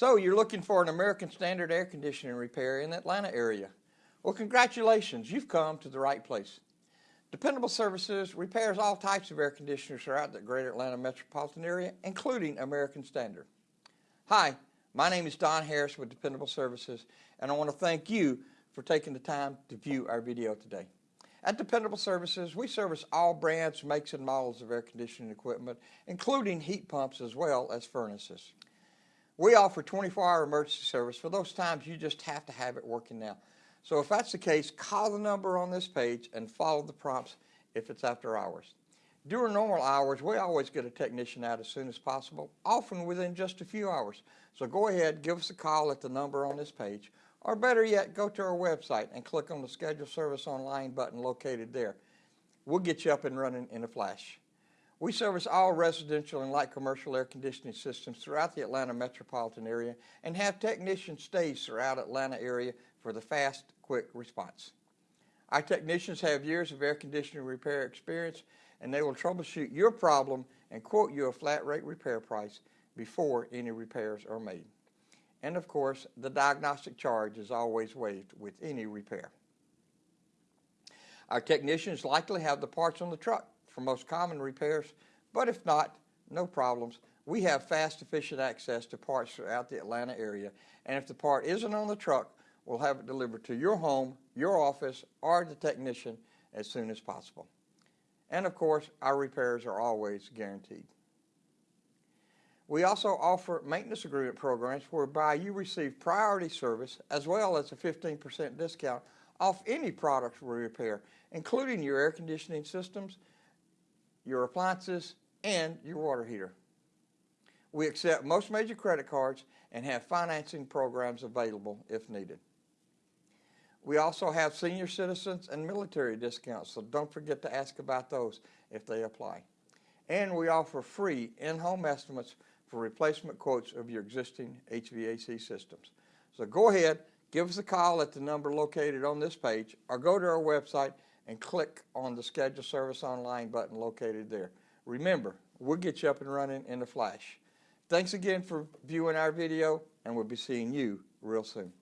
So you're looking for an American Standard air conditioning repair in the Atlanta area. Well, congratulations, you've come to the right place. Dependable Services repairs all types of air conditioners throughout the greater Atlanta metropolitan area, including American Standard. Hi, my name is Don Harris with Dependable Services, and I want to thank you for taking the time to view our video today. At Dependable Services, we service all brands, makes, and models of air conditioning equipment, including heat pumps as well as furnaces. We offer 24-hour emergency service for those times you just have to have it working now. So if that's the case, call the number on this page and follow the prompts if it's after hours. During normal hours, we always get a technician out as soon as possible, often within just a few hours. So go ahead, give us a call at the number on this page, or better yet, go to our website and click on the Schedule Service Online button located there. We'll get you up and running in a flash. We service all residential and light commercial air conditioning systems throughout the Atlanta metropolitan area and have technicians stays throughout Atlanta area for the fast, quick response. Our technicians have years of air conditioning repair experience and they will troubleshoot your problem and quote you a flat rate repair price before any repairs are made. And of course, the diagnostic charge is always waived with any repair. Our technicians likely have the parts on the truck for most common repairs, but if not, no problems. We have fast, efficient access to parts throughout the Atlanta area, and if the part isn't on the truck, we'll have it delivered to your home, your office, or the technician as soon as possible. And of course, our repairs are always guaranteed. We also offer maintenance agreement programs whereby you receive priority service as well as a 15% discount off any products we repair, including your air conditioning systems, your appliances, and your water heater. We accept most major credit cards and have financing programs available if needed. We also have senior citizens and military discounts, so don't forget to ask about those if they apply. And we offer free in-home estimates for replacement quotes of your existing HVAC systems. So go ahead, give us a call at the number located on this page or go to our website and click on the Schedule Service Online button located there. Remember, we'll get you up and running in a flash. Thanks again for viewing our video, and we'll be seeing you real soon.